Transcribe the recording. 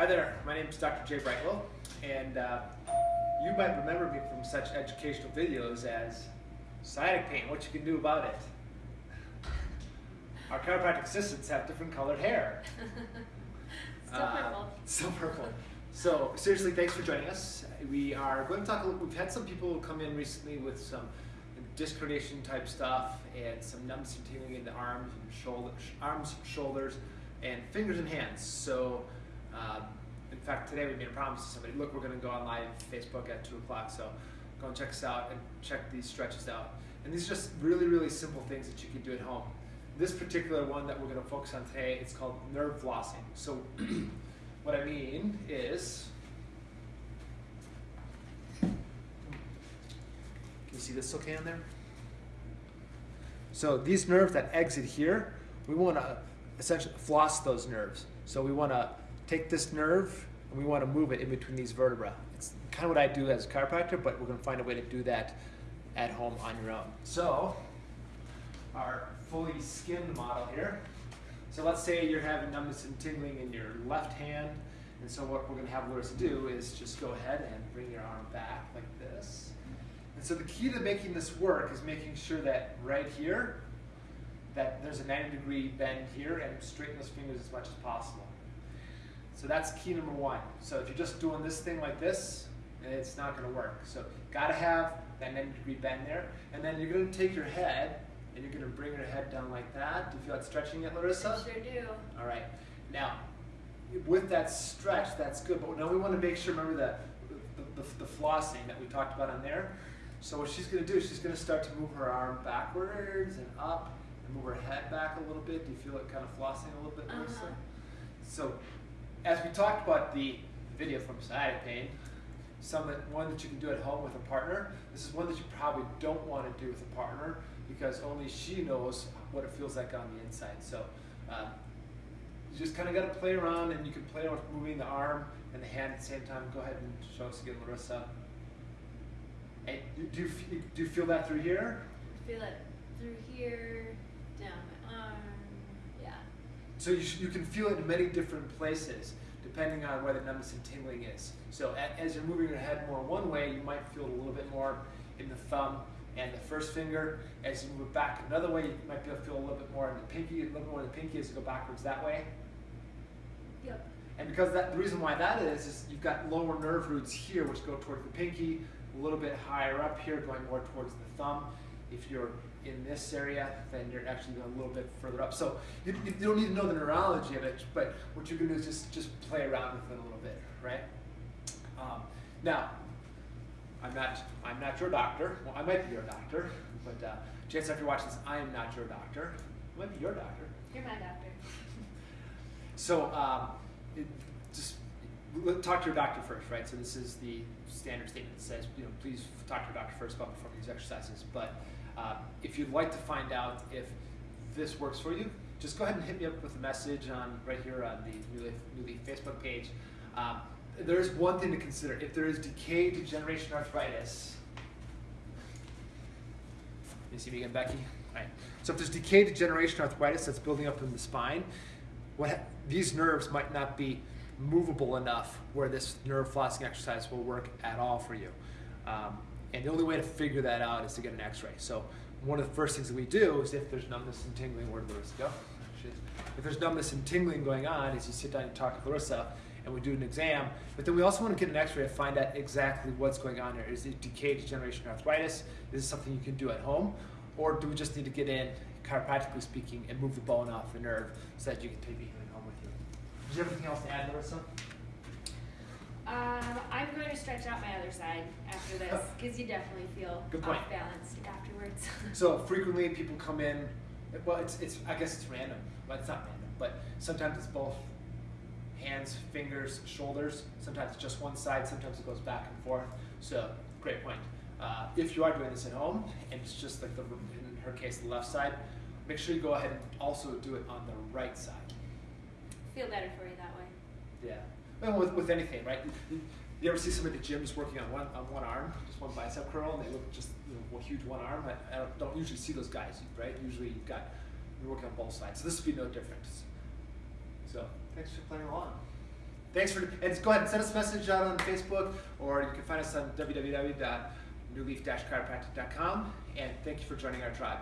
Hi there, my name is Dr. Jay Brightwell, and uh, you might remember me from such educational videos as sciatic pain, what you can do about it. Our chiropractic assistants have different colored hair. Still Uh, purple. Still purple. So seriously, thanks for joining us. We are going to talk. a little- We've had some people come in recently with some disc herniation type stuff and some numbness and tingling in the arms and shoulder, arms, shoulders, and fingers and hands. So, um, in fact, today we made a promise to somebody. Look, we're going to go on live Facebook at two o'clock. So, go and check us out and check these stretches out. And these are just really, really simple things that you can do at home. This particular one that we're going to focus on today, it's called nerve flossing. So, what I mean is, can you see this okay on there? So these nerves that exit here, we want to essentially floss those nerves. So we want to take this nerve and we want to move it in between these vertebrae. It's kind of what I do as a chiropractor, but we're going to find a way to do that at home on your own. So our fully skinned model here. So let's say you're having numbness and tingling in your left hand. And so what we're going to have Larissa do is just go ahead and bring your arm back like this. And so the key to making this work is making sure that right here, that there's a 90 degree bend here and straighten those fingers as much as possible. So that's key number one. So if you're just doing this thing like this, it's not going to work. So got to have that 90 degree bend there. And then you're going to take your head and you're going to bring your head down like that. Do you feel like stretching it, Larissa? Sure do. All right. Now, with that stretch, that's good. But now we want to make sure, remember that the, the, the flossing that we talked about on there. So what she's going to do is she's going to start to move her arm backwards and up and move her head back a little bit. Do you feel it kind of flossing a little bit, Melissa? Uh-huh. So as we talked about the video from sciatic pain, some that one that you can do at home with a partner. This is one that you probably don't want to do with a partner because only she knows what it feels like on the inside. So um, you just kind of got to play around, and you can play around with moving the arm and the hand at the same time. Go ahead and show us again, Larissa. Do, you, do you feel that through here? Feel it through here, down my arm. Yeah. So you, you can feel it in many different places depending on where the numbness and tingling is. So as you're moving your head more one way, you might feel it a little bit more in the thumb and the first finger. As you move it back another way, you might be able to feel a little bit more in the pinky, a little bit more in the pinky as you go backwards that way. Yep. And because that, the reason why that is, is you've got lower nerve roots here, which go towards the pinky, a little bit higher up here, going more towards the thumb. If you're in this area, then you're actually going a little bit further up. So you, you don't need to know the neurology of it, but what you can do is just, just play around with it a little bit, right? Um, now, I'm not, I'm not your doctor. Well, I might be your doctor, but uh, chance after watching this, I am not your doctor. I might be your doctor. You're my doctor. So um, it, just talk to your doctor first, right? So this is the standard statement that says, you know, please talk to your doctor first about performing these exercises. But uh, if you'd like to find out if this works for you, just go ahead and hit me up with a message on right here on the New Leaf, Newly Facebook page. Um, there is one thing to consider. If there is decay, degeneration, arthritis, you see me again, Becky? All right. So if there's decay, degeneration, arthritis that's building up in the spine, what these nerves might not be movable enough where this nerve flossing exercise will work at all for you. Um, and the only way to figure that out is to get an X-ray. So one of the first things that we do is if there's numbness and tingling, where did Larissa go? Oh, if there's numbness and tingling going on, is you sit down and talk to Larissa, and we do an exam. But then we also want to get an X-ray to find out exactly what's going on here. Is it decay, degeneration, arthritis? Is this something you can do at home, or do we just need to get in, chiropractically speaking, and move the bone off the nerve so that you can take the healing home with you? Is there anything else to add, Larissa? Um, I'm going to stretch out my other side after this because you definitely feel Good point. off balanced afterwards. So frequently people come in, well, it's, it's I guess it's random, but it's not random. But sometimes it's both hands, fingers, shoulders. Sometimes it's just one side. Sometimes it goes back and forth. So great point. Uh, if you are doing this at home and it's just like the in her case the left side, make sure you go ahead and also do it on the right side. feel better for you that way. Yeah. Well, with, with anything, right? You, ever see somebody at the gym just working on one on one arm, just one bicep curl, and they look just you know a huge one arm? I, I don't, don't usually see those guys, right? Usually you've got you're working on both sides, so this would be no different. So thanks for playing along. Thanks for, and go ahead and send us a message out on Facebook, or you can find us on www.newleaf-chiropractic.com. And thank you for joining our tribe.